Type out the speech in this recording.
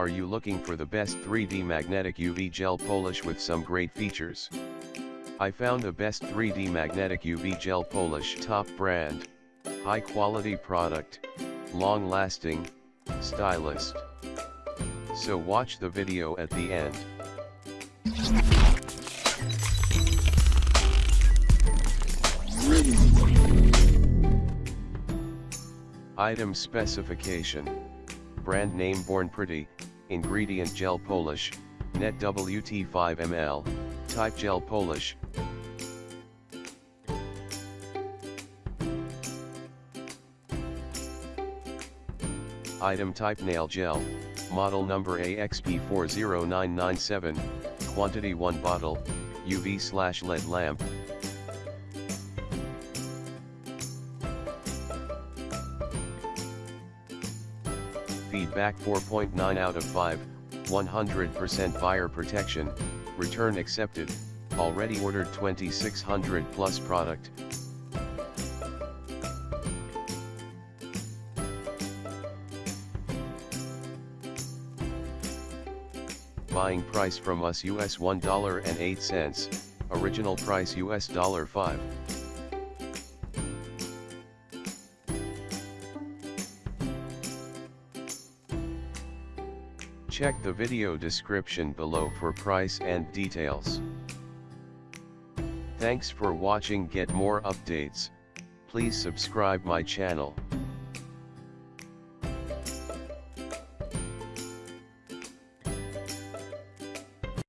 Are you looking for the best 3D magnetic UV gel polish with some great features? I found the best 3D magnetic UV gel polish top brand, high quality product, long lasting, stylist. So watch the video at the end. Item specification. Brand name Born Pretty, ingredient gel polish, net WT 5 ml, type gel polish. Item type nail gel, model number AXP40997, quantity 1 bottle, UV slash LED lamp. Feedback 4.9 out of 5, 100% buyer protection, return accepted, already ordered 2600 plus product. Buying price from us US $1.08, original price US $5. Check the video description below for price and details. Thanks for watching get more updates, please subscribe my channel.